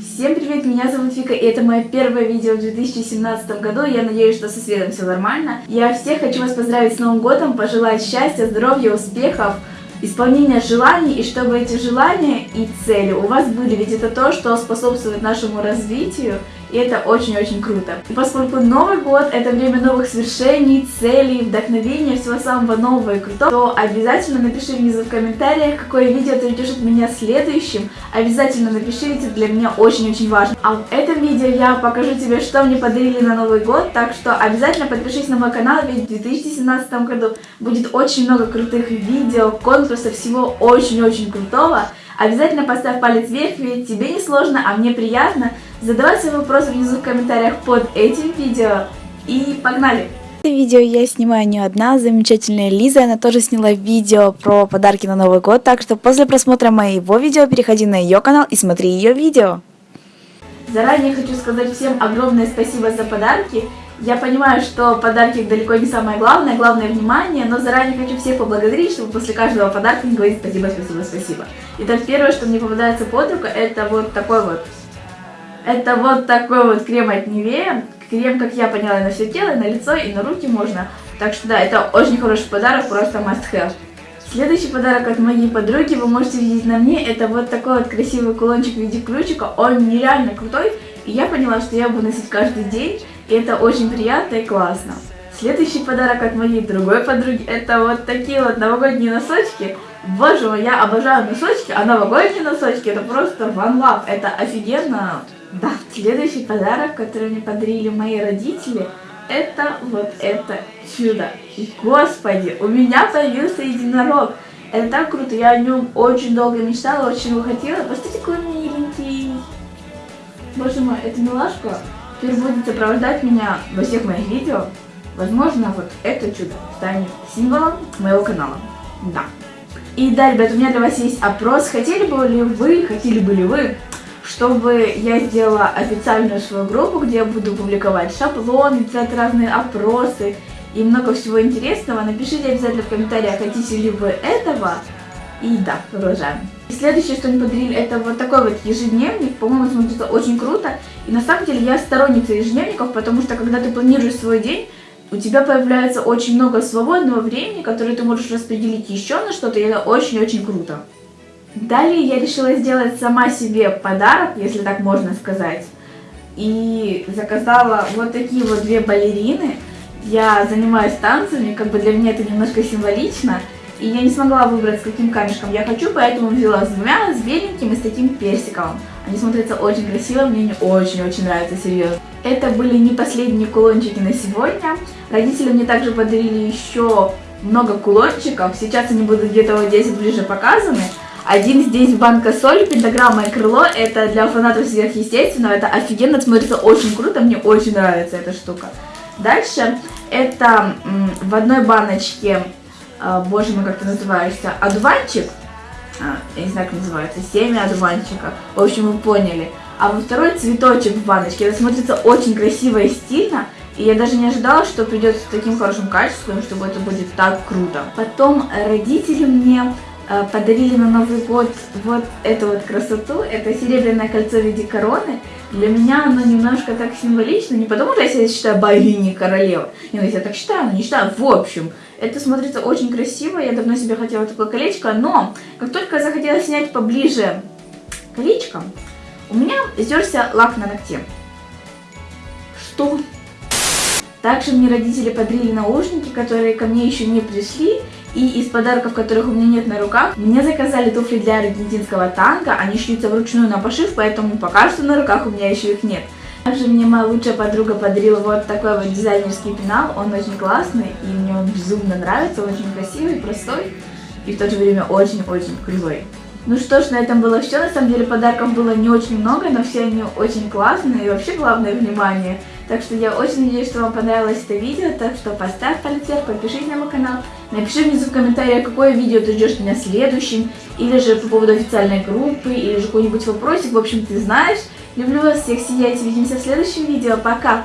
Всем привет, меня зовут Вика, и это мое первое видео в 2017 году. Я надеюсь, что со светом все нормально. Я всех хочу вас поздравить с Новым годом, пожелать счастья, здоровья, успехов, исполнения желаний, и чтобы эти желания и цели у вас были, ведь это то, что способствует нашему развитию, и это очень-очень круто. Поскольку Новый год это время новых свершений, целей, вдохновения, всего самого нового и крутого, то обязательно напиши внизу в комментариях, какое видео ты ждешь от меня следующим. Обязательно напиши, это для меня очень-очень важно. А в этом видео я покажу тебе, что мне подарили на Новый год, так что обязательно подпишись на мой канал, ведь в 2017 году будет очень много крутых видео, конкурсов, всего очень-очень крутого. Обязательно поставь палец вверх, ведь тебе не сложно, а мне приятно. Задавай свои вопросы внизу в комментариях под этим видео. И погнали! Это видео я снимаю не одна, замечательная Лиза, она тоже сняла видео про подарки на Новый год, так что после просмотра моего видео переходи на ее канал и смотри ее видео. Заранее хочу сказать всем огромное спасибо за подарки. Я понимаю, что подарки далеко не самое главное, главное внимание, но заранее хочу всех поблагодарить, чтобы после каждого подарка не говорить спасибо, спасибо, спасибо. Итак, первое, что мне попадается под руку, это вот такой вот. Это вот такой вот крем от Nivea. Крем, как я поняла, на все тело, на лицо и на руки можно. Так что да, это очень хороший подарок, просто must have. Следующий подарок от моей подруги вы можете видеть на мне. Это вот такой вот красивый кулончик в виде ключика. Он нереально крутой. И я поняла, что я буду носить каждый день. И это очень приятно и классно. Следующий подарок от моей другой подруги, это вот такие вот новогодние носочки. Боже мой, я обожаю носочки, а новогодние носочки это просто one love, это офигенно. Да, следующий подарок, который мне подарили мои родители, это вот это чудо. Господи, у меня появился единорог. Это так круто, я о нем очень долго мечтала, очень его хотела. Посмотрите, какой миленький. Боже мой, эта милашка теперь будет сопровождать меня во всех моих видео. Возможно, вот это чудо станет символом моего канала. Да. И да, ребят, у меня для вас есть опрос. Хотели бы ли вы, хотели бы ли вы, чтобы я сделала официальную свою группу, где я буду публиковать шаблоны, писать разные опросы и много всего интересного. Напишите обязательно в комментариях, хотите ли вы этого. И да, продолжаем. И следующее, что мне подарили, это вот такой вот ежедневник. По-моему, смотрится очень круто. И на самом деле я сторонница ежедневников, потому что когда ты планируешь свой день, у тебя появляется очень много свободного времени, которое ты можешь распределить еще на что-то, и это очень-очень круто. Далее я решила сделать сама себе подарок, если так можно сказать. И заказала вот такие вот две балерины. Я занимаюсь танцами, как бы для меня это немножко символично. И я не смогла выбрать, с каким камешком я хочу, поэтому взяла с двумя, с беленьким и с таким персиковым. Они смотрятся очень красиво, мне они очень-очень нравятся, серьезно. Это были не последние кулончики на сегодня. Родители мне также подарили еще много кулончиков. Сейчас они будут где-то вот здесь ближе показаны. Один здесь банка соль, пентаграмма и крыло. Это для фанатов сверхъестественного. Это офигенно смотрится очень круто. Мне очень нравится эта штука. Дальше это в одной баночке, а, боже мой, как это называется, одуванчик. А, я не знаю, как называется, семя одуванчика. В общем, вы поняли. А во второй цветочек в баночке. Это смотрится очень красиво и стильно. И я даже не ожидала, что придет с таким хорошим качеством, чтобы это будет так круто. Потом родители мне подарили на Новый год вот эту вот красоту. Это серебряное кольцо в виде короны. Для меня оно немножко так символично, не потому что я себя считаю богиней королевы. Нет, я себя так считаю, но не считаю. В общем, это смотрится очень красиво. Я давно себе хотела такое колечко, но как только захотела снять поближе колечко, у меня стерся лак на ногте. Что? Также мне родители подарили наушники, которые ко мне еще не пришли. И из подарков, которых у меня нет на руках, мне заказали туфли для аргентинского танка. Они шьются вручную на пошив, поэтому пока что на руках у меня еще их нет. Также мне моя лучшая подруга подарила вот такой вот дизайнерский пенал. Он очень классный, и мне он безумно нравится. Очень красивый, простой и в то же время очень-очень крутой. Ну что ж, на этом было все. На самом деле подарков было не очень много, но все они очень классные. И вообще главное внимание. Так что я очень надеюсь, что вам понравилось это видео. Так что поставь палец вверх, подпишись на мой канал. Напиши внизу в комментариях, какое видео ты ждешь меня следующим. Или же по поводу официальной группы, или же какой-нибудь вопросик. В общем, ты знаешь. Люблю вас всех, сияйте. Увидимся в следующем видео. Пока!